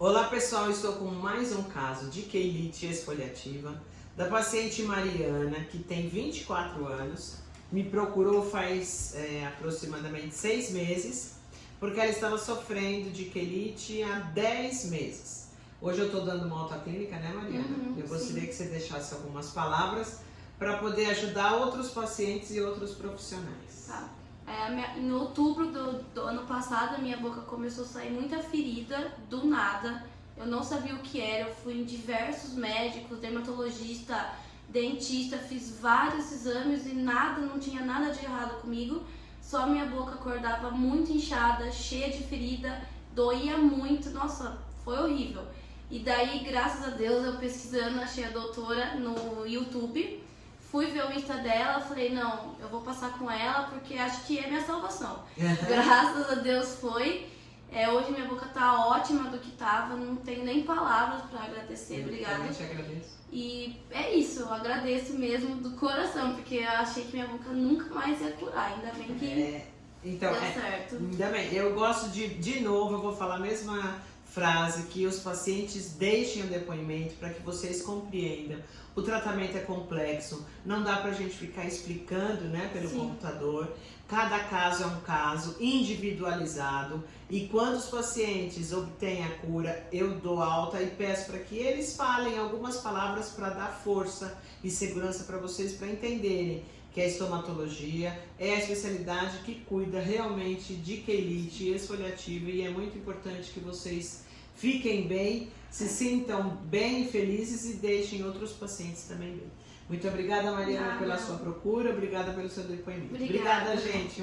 Olá pessoal, estou com mais um caso de quelite esfoliativa da paciente Mariana, que tem 24 anos, me procurou faz é, aproximadamente 6 meses, porque ela estava sofrendo de quelite há 10 meses. Hoje eu estou dando uma autoclínica, né Mariana? Uhum, eu gostaria sim. que você deixasse algumas palavras para poder ajudar outros pacientes e outros profissionais. Tá. É, em outubro do, do, ano passado, a minha boca começou a sair muita ferida, do nada. Eu não sabia o que era, eu fui em diversos médicos, dermatologista, dentista, fiz vários exames e nada, não tinha nada de errado comigo. Só minha boca acordava muito inchada, cheia de ferida, doía muito, nossa, foi horrível. E daí, graças a Deus, eu pesquisando, achei a doutora no YouTube Fui ver o Insta dela, falei, não, eu vou passar com ela porque acho que é minha salvação. Graças a Deus foi. É, hoje minha boca tá ótima do que tava, não tenho nem palavras para agradecer, obrigada. Eu te agradeço. E é isso, eu agradeço mesmo do coração, porque eu achei que minha boca nunca mais ia curar, ainda bem que é, então, deu é, certo. Ainda bem, eu gosto de, de novo, eu vou falar a mesma frase, que os pacientes deixem o depoimento para que vocês compreendam. O tratamento é complexo, não dá para a gente ficar explicando né, pelo Sim. computador. Cada caso é um caso individualizado e quando os pacientes obtêm a cura, eu dou alta e peço para que eles falem algumas palavras para dar força e segurança para vocês para entenderem que a estomatologia é a especialidade que cuida realmente de quelite esfoliativa e é muito importante que vocês fiquem bem, se sintam bem e felizes e deixem outros pacientes também bem. Muito obrigada, Mariana, Nada. pela sua procura, obrigada pelo seu depoimento. Obrigada. obrigada gente.